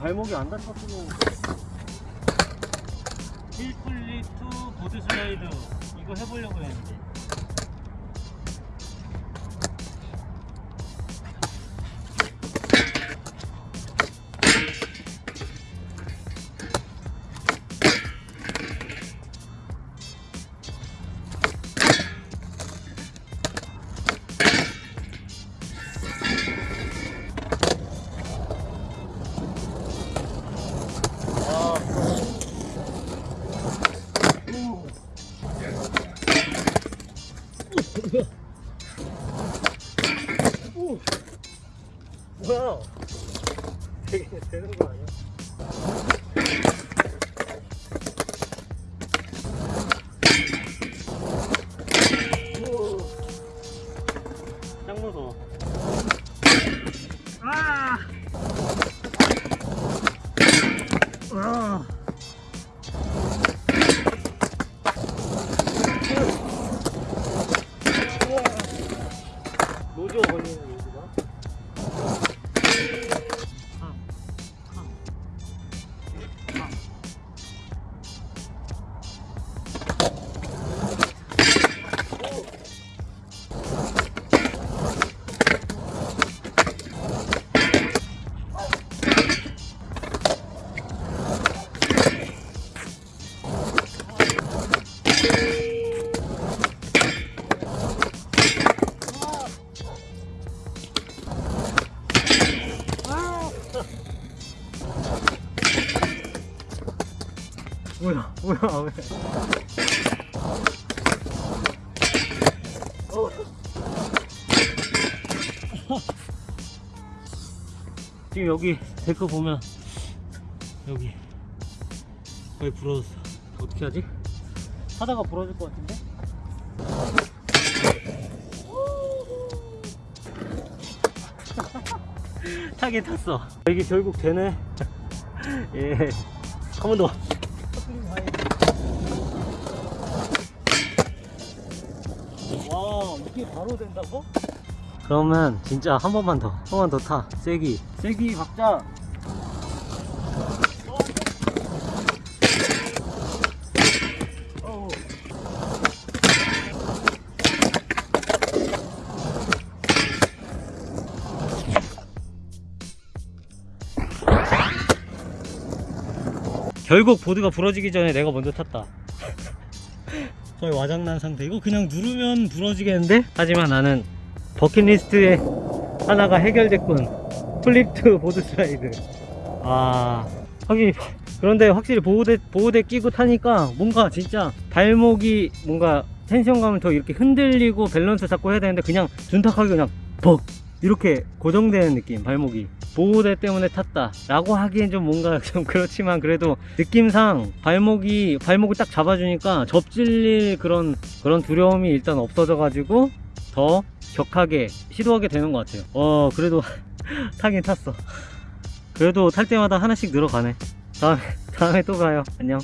발목이 안 다쳤으면 힐플리 투 보드 슬라이드. 이거 해보려고 했는데 뭐야? 되게 되는 거 아니야? 짱 무서워. 뭐야 뭐야 왜 어. 지금 여기 데크 보면 여기 거의 부러졌어 어떻게 하지? 하다가 부러질 것 같은데? 타긴 탔어 이게 결국 되네 예. 한 번 더. 와, 이게 바로 된다고? 그러면 진짜 한 번만 더, 한 번만 더 타. 세기. 세기 박자. 결국 보드가 부러지기 전에 내가 먼저 탔다. 거의 와장난 상태. 이거 그냥 누르면 부러지겠는데? 하지만 나는 버킷리스트에 하나가 해결됐군. flip to board slide. 아 확실히 그런데 확실히 보호대 보호대 끼고 타니까 뭔가 진짜 발목이 뭔가 텐션감을 더 이렇게 흔들리고 밸런스 잡고 해야 되는데 그냥 둔탁하게 그냥 벅! 이렇게 고정되는 느낌 발목이 보호대 때문에 탔다. 라고 하기엔 좀 뭔가 좀 그렇지만 그래도 느낌상 발목이 발목을 딱 잡아주니까 접질릴 그런 그런 두려움이 일단 없어져 가지고 더 격하게 시도하게 되는 것 같아요. 어 그래도 타긴 탔어. 그래도 탈 때마다 하나씩 늘어가네. 다음에 다음에 또 가요. 안녕